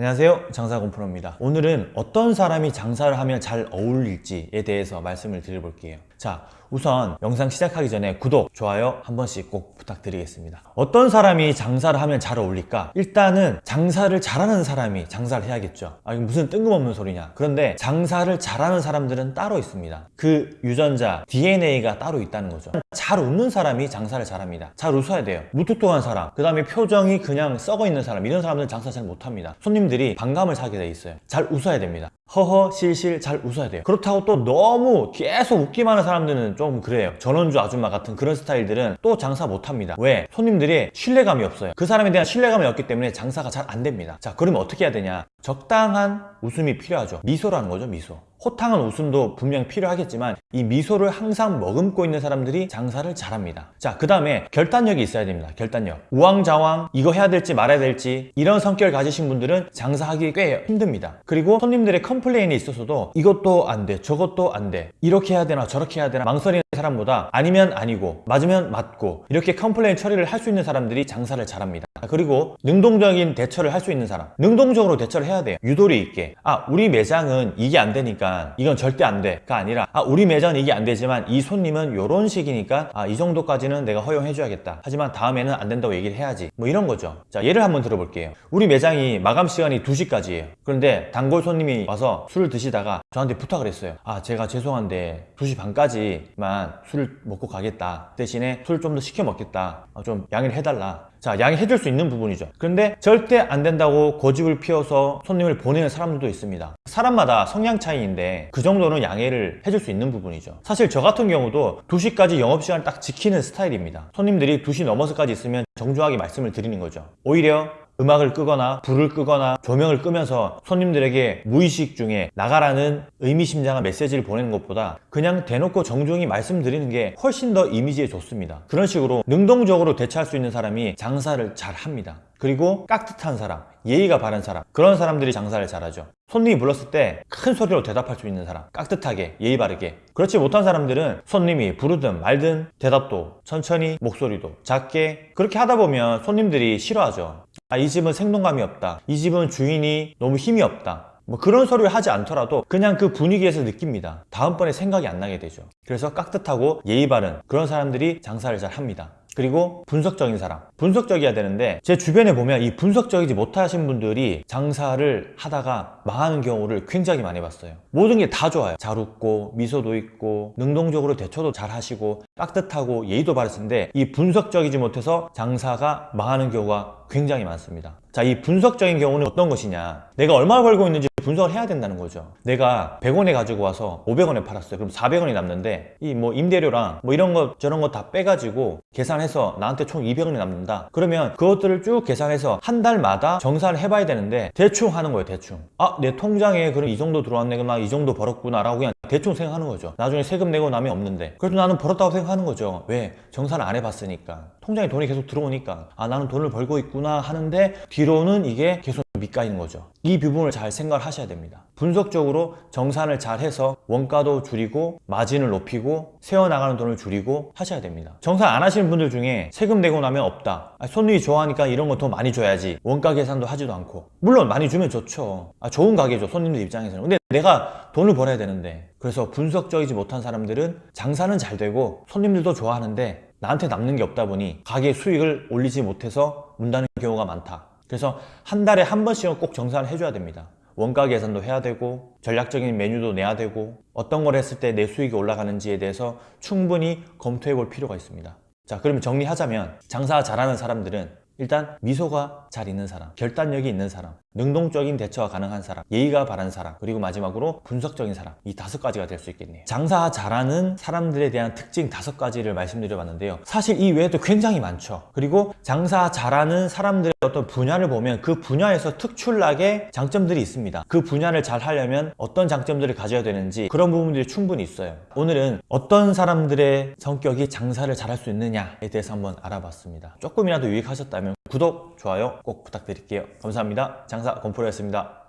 안녕하세요. 장사공프로입니다. 오늘은 어떤 사람이 장사를 하면 잘 어울릴지에 대해서 말씀을 드려볼게요 자 우선 영상 시작하기 전에 구독, 좋아요 한 번씩 꼭 부탁드리겠습니다. 어떤 사람이 장사를 하면 잘 어울릴까? 일단은 장사를 잘하는 사람이 장사를 해야겠죠. 아 이거 무슨 뜬금없는 소리냐. 그런데 장사를 잘하는 사람들은 따로 있습니다. 그 유전자 DNA가 따로 있다는 거죠. 잘 웃는 사람이 장사를 잘합니다. 잘 웃어야 돼요. 무뚝뚝한 사람 그 다음에 표정이 그냥 썩어 있는 사람 이런 사람들은 장사 잘 못합니다. 손님들이 반감을 사게 돼 있어요. 잘 웃어야 됩니다 허허 실실 잘 웃어야 돼요. 그렇다고 또 너무 계속 웃기만 하는 사람들은 좀 그래요. 전원주 아줌마 같은 그런 스타일들은 또 장사 못합니다. 왜? 손님들이 신뢰감이 없어요. 그 사람에 대한 신뢰감이 없기 때문에 장사가 잘 안 됩니다. 자 그러면 어떻게 해야 되냐? 적당한 웃음이 필요하죠. 미소라는 거죠 미소 호탕한 웃음도 분명 필요하겠지만 이 미소를 항상 머금고 있는 사람들이 장사를 잘합니다. 자 그 다음에 결단력이 있어야 됩니다. 결단력. 우왕좌왕 이거 해야 될지 말아야 될지 이런 성격을 가지신 분들은 장사하기 꽤 힘듭니다. 그리고 손님들의 컴플레인이 있어서도 이것도 안 돼 저것도 안 돼 이렇게 해야 되나 저렇게 해야 되나 망설이는 사람보다 아니면 아니고 맞으면 맞고 이렇게 컴플레인 처리를 할 수 있는 사람들이 장사를 잘합니다. 그리고 능동적인 대처를 할 수 있는 사람. 능동적으로 대처를 해야 돼요. 유도리 있게. 아 우리 매장은 이게 안 되니까 이건 절대 안 돼가 아니라 아 우리 매장은 이게 안 되지만 이 손님은 요런 식이니까 아 이 정도까지는 내가 허용해 줘야겠다. 하지만 다음에는 안 된다고 얘기를 해야지. 뭐 이런 거죠. 자 예를 한번 들어볼게요. 우리 매장이 마감 시간이 2시까지예요. 그런데 단골 손님이 와서 술을 드시다가 저한테 부탁을 했어요. 아 제가 죄송한데 2시 반까지만 술을 먹고 가겠다. 대신에 술 좀 더 시켜 먹겠다. 아, 좀 양해를 해달라 자 양해해줄 수 있는 부분이죠. 그런데 절대 안 된다고 고집을 피워서 손님을 보내는 사람들도 있습니다. 사람마다 성향 차이인데 그 정도는 양해를 해줄 수 있는 부분이죠. 사실 저 같은 경우도 2시까지 영업시간을 딱 지키는 스타일입니다. 손님들이 2시 넘어서까지 있으면 정중하게 말씀을 드리는 거죠. 오히려 음악을 끄거나 불을 끄거나 조명을 끄면서 손님들에게 무의식 중에 나가라는 의미심장한 메시지를 보내는 것보다 그냥 대놓고 정중히 말씀드리는 게 훨씬 더 이미지에 좋습니다. 그런 식으로 능동적으로 대처할 수 있는 사람이 장사를 잘 합니다. 그리고 깍듯한 사람, 예의가 바른 사람 그런 사람들이 장사를 잘하죠. 손님이 불렀을 때 큰 소리로 대답할 수 있는 사람 깍듯하게 예의 바르게. 그렇지 못한 사람들은 손님이 부르든 말든 대답도 천천히 목소리도 작게 그렇게 하다 보면 손님들이 싫어하죠 아, 이 집은 생동감이 없다. 이 집은 주인이 너무 힘이 없다. 뭐 그런 소리를 하지 않더라도 그냥 그 분위기에서 느낍니다. 다음번에 생각이 안 나게 되죠. 그래서 깍듯하고 예의 바른 그런 사람들이 장사를 잘 합니다 그리고 분석적인 사람. 분석적이어야 되는데 제 주변에 보면 이 분석적이지 못하신 분들이 장사를 하다가 망하는 경우를 굉장히 많이 봤어요. 모든 게 다 좋아요. 잘 웃고 미소도 있고 능동적으로 대처도 잘 하시고 깍듯하고 예의도 바르신데 이 분석적이지 못해서 장사가 망하는 경우가 굉장히 많습니다. 자 이 분석적인 경우는 어떤 것이냐? 내가 얼마 벌고 있는지 분석을 해야 된다는 거죠. 내가 100원에 가지고 와서 500원에 팔았어요. 그럼 400원이 남는데 이 뭐 임대료랑 뭐 이런 거 저런 거 다 빼가지고 계산해서 나한테 총 200원이 남는다. 그러면 그것들을 쭉 계산해서 한 달마다 정산을 해봐야 되는데 대충 하는 거예요 대충. 아 내 통장에 그럼 이 정도 들어왔네. 그럼 나이 정도 벌었구나 라고 그냥 대충 생각하는 거죠. 나중에 세금 내고 나면 없는데. 그래도 나는 벌었다고 생각하는 거죠. 왜? 정산을 안 해봤으니까. 통장에 돈이 계속 들어오니까. 아 나는 돈을 벌고 있구나 하는데 뒤로는 이게 계속 밑가이는 거죠. 이 부분을 잘 생각을 하셔야 됩니다. 분석적으로 정산을 잘 해서 원가도 줄이고 마진을 높이고 세워나가는 돈을 줄이고 하셔야 됩니다. 정산 안 하시는 분들 중에 세금 내고 나면 없다. 아, 손님이 좋아하니까 이런 거 더 많이 줘야지. 원가 계산도 하지도 않고. 물론 많이 주면 좋죠. 아, 좋은 가게죠 손님들 입장에서는. 근데 내가 돈을 벌어야 되는데. 그래서 분석적이지 못한 사람들은 장사는 잘 되고 손님들도 좋아하는데 나한테 남는 게 없다 보니 가게 수익을 올리지 못해서 문 닫는 경우가 많다 그래서 한 달에 한 번씩은 꼭 정산을 해줘야 됩니다. 원가 계산도 해야 되고 전략적인 메뉴도 내야 되고 어떤 걸 했을 때 내 수익이 올라가는지에 대해서 충분히 검토해 볼 필요가 있습니다. 자 그러면 정리하자면 장사 잘하는 사람들은 일단 미소가 잘 있는 사람, 결단력이 있는 사람, 능동적인 대처가 가능한 사람, 예의가 바른 사람, 그리고 마지막으로 분석적인 사람. 이 다섯 가지가 될 수 있겠네요. 장사 잘하는 사람들에 대한 특징 다섯 가지를 말씀드려 봤는데요. 사실 이 외에도 굉장히 많죠. 그리고 장사 잘하는 사람들의 어떤 분야를 보면 그 분야에서 특출나게 장점들이 있습니다. 그 분야를 잘 하려면 어떤 장점들을 가져야 되는지 그런 부분들이 충분히 있어요. 오늘은 어떤 사람들의 성격이 장사를 잘할 수 있느냐에 대해서 한번 알아봤습니다. 조금이라도 유익하셨다 면 구독, 좋아요 꼭 부탁드릴게요. 감사합니다. 장사 건프로였습니다